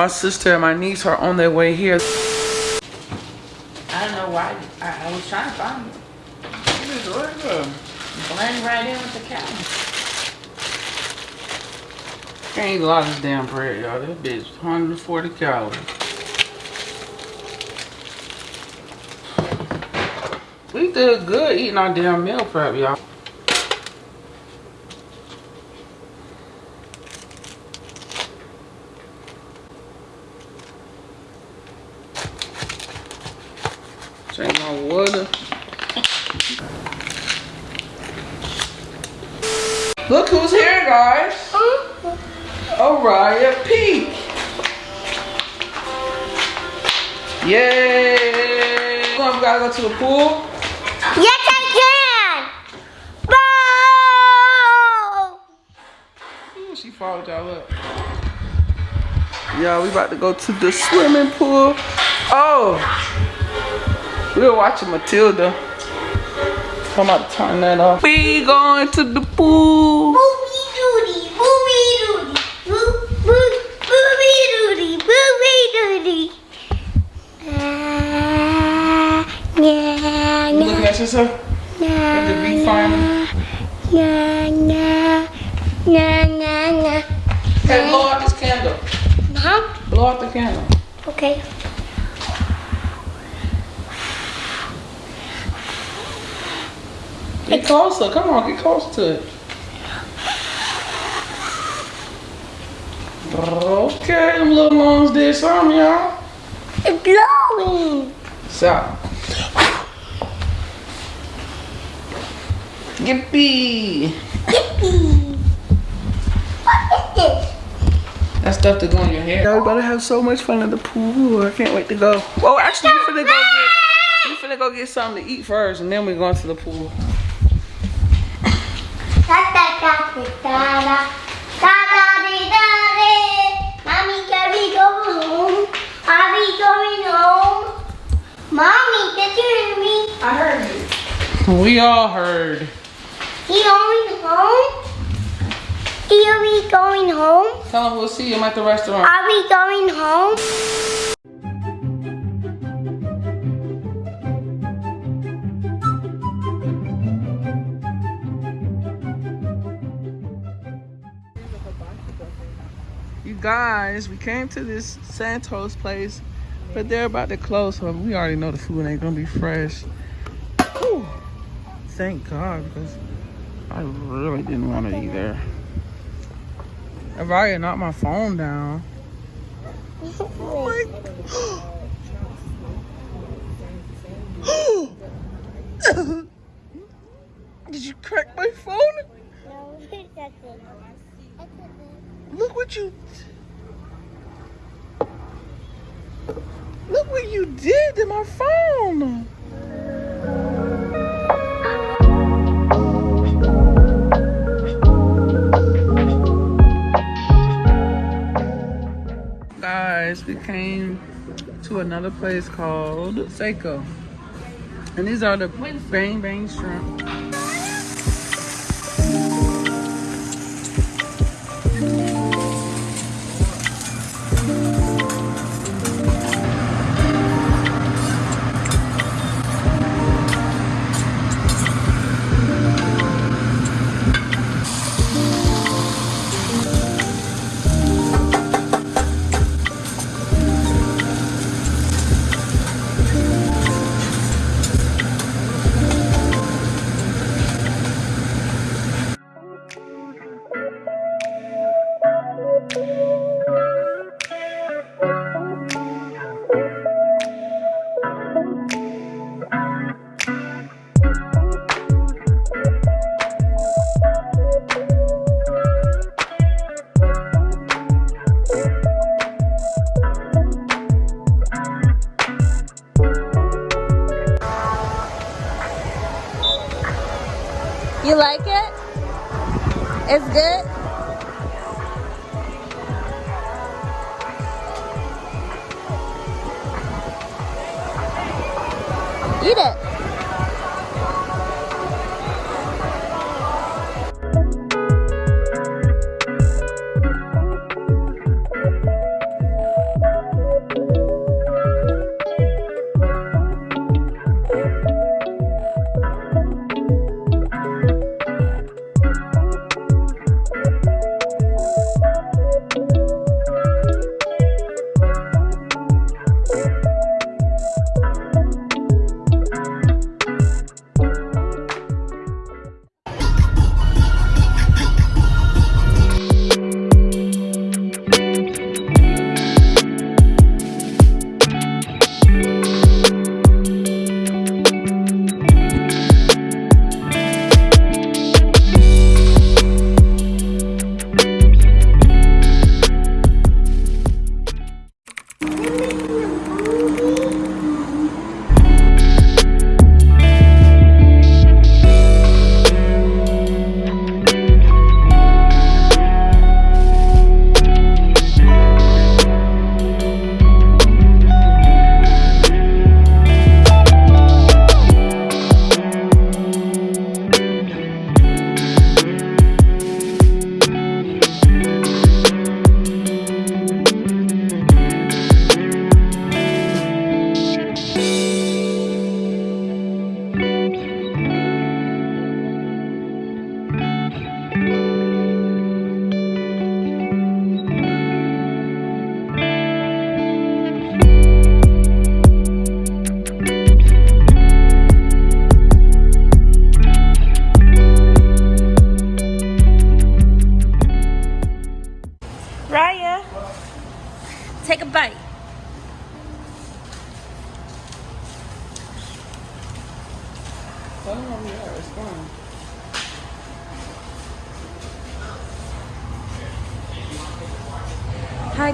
My sister and my niece are on their way here. I don't know why. I, I was trying to find there. Blend right in with the cow. Can't lot of this damn bread, y'all. This bitch 140 calories. We did good eating our damn meal prep, y'all. Take my water. Look who's here, guys. Oriah Peak. Yay! Come on, we gotta go to the pool. Yes, I can. Boo! Ooh, she followed y'all up. Yeah, we about to go to the swimming pool. Oh, we were watching Matilda. I'm about to turn that off. We going to the pool. Booby doody, booby doody, boo, boo, booby doody, booby doody. Ah, You yeah, looking at yourself? yeah, the bee farming? yeah, yeah, yeah, yeah, yeah. Hey, blow out this candle. Huh? Blow out the candle. Okay. Get closer. Come on, get close to it. Okay, them little lungs did something, y'all. It's blowing. Stop. Yippee! Yippee. What is this? That stuff to go in your hair. Y'all about to have so much fun at the pool. I can't wait to go. Oh, actually, you finna go get, you finna go get something to eat first, and then we're going to the pool. Mommy, can we go home? Are we going home? Mommy, did you hear me? I heard you. We all heard. Are we going home? Are we going home? Tell them we'll see him at the restaurant. Are we going home? Guys, we came to this Santos place, but they're about to close, so we already know the food ain't gonna be fresh. Whew. Thank God, because I really didn't want to eat there. If I had knocked my phone down. Oh my Did you crack my phone? No. Look what you Look what you did to my phone. Guys, we came to another place called Seiko. And these are the bang bang shrimp. You like it? It's good? Eat it.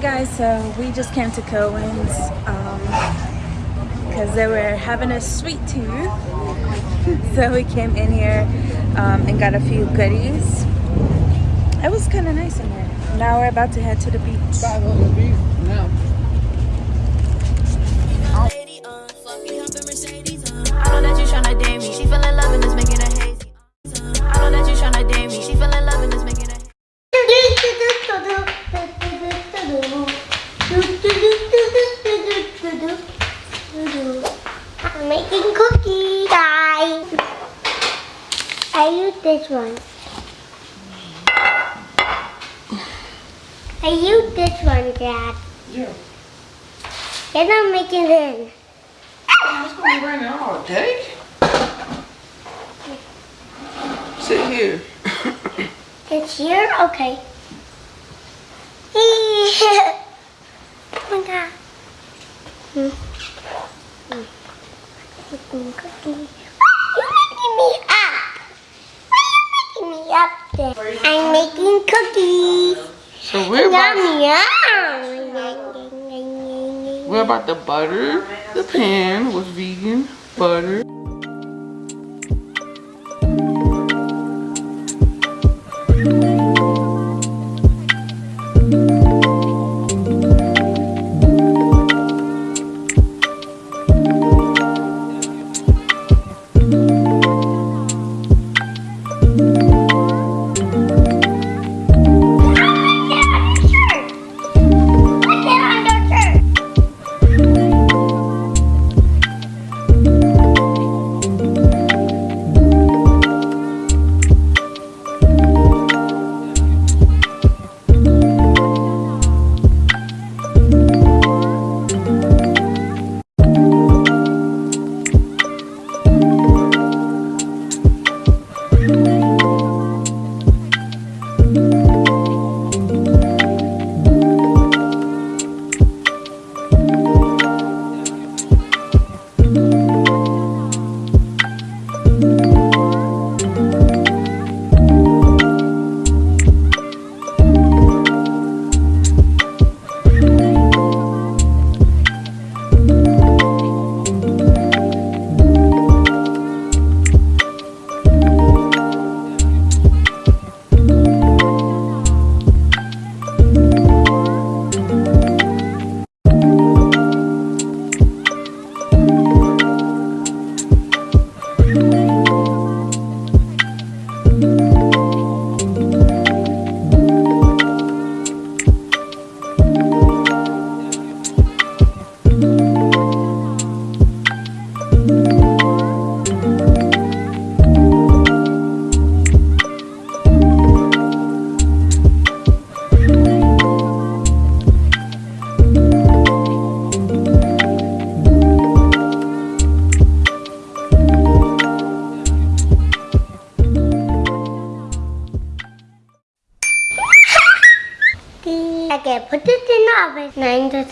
Guys, so we just came to Cohen's because they were having a sweet tooth. so we came in here um, and got a few goodies. It was kind of nice in there. Now we're about to head to the beach. Five the beat. No. Lady, fluffy humping uh. I know that you tryna date me. She feeling love and it's making her hazy. I know that you tryna date me. She feeling love and it's making her I'm making cookies, guys. I use this one. I use this one, Dad. Yeah. And I'm making this. It's gonna be raining all day. Sit here. It's here? Okay. oh my god. Making cookies. Why are you making me up? Why are you making me up there? I'm making cookies. So we're about, Yum, yum. We're about to butter the pan with vegan butter.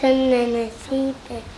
To ten minutes. See this.